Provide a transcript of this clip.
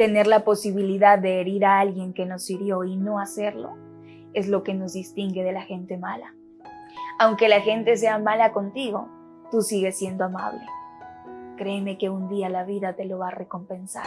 Tener la posibilidad de herir a alguien que nos hirió y no hacerlo es lo que nos distingue de la gente mala. Aunque la gente sea mala contigo, tú sigues siendo amable. Créeme que un día la vida te lo va a recompensar.